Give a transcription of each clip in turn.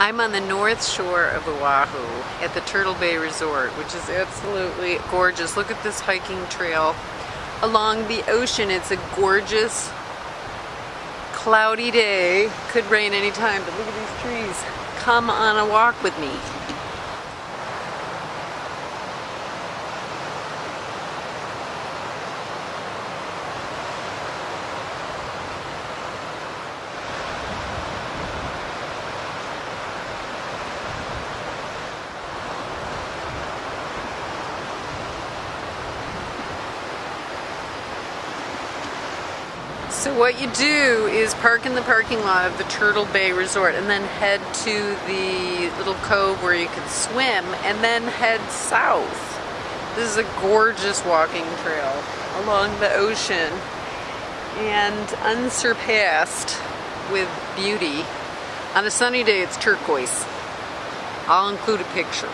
I'm on the north shore of Oahu at the Turtle Bay Resort, which is absolutely gorgeous. Look at this hiking trail along the ocean. It's a gorgeous, cloudy day. Could rain anytime, but look at these trees. Come on a walk with me. So what you do is park in the parking lot of the Turtle Bay Resort and then head to the little cove where you can swim and then head south. This is a gorgeous walking trail along the ocean and unsurpassed with beauty. On a sunny day it's turquoise. I'll include a picture.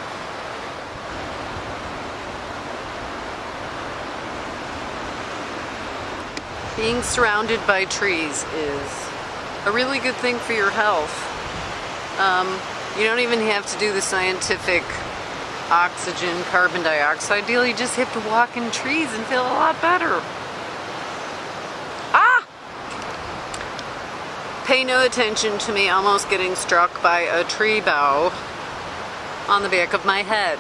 Being surrounded by trees is a really good thing for your health. Um, you don't even have to do the scientific oxygen, carbon dioxide deal. You just have to walk in trees and feel a lot better. Ah! Pay no attention to me almost getting struck by a tree bough on the back of my head.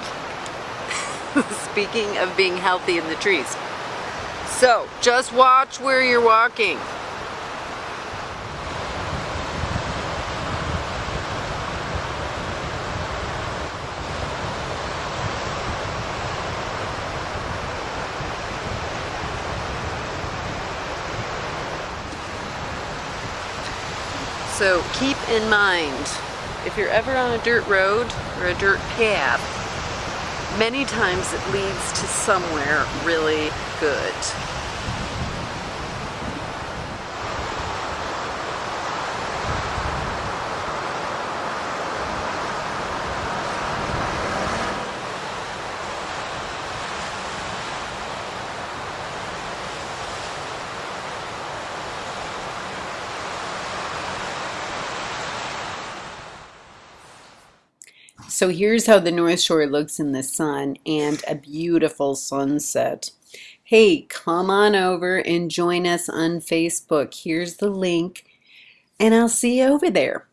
Speaking of being healthy in the trees. So, just watch where you're walking. So keep in mind, if you're ever on a dirt road or a dirt path, many times it leads to somewhere really good. So here's how the North Shore looks in the sun and a beautiful sunset. Hey, come on over and join us on Facebook. Here's the link and I'll see you over there.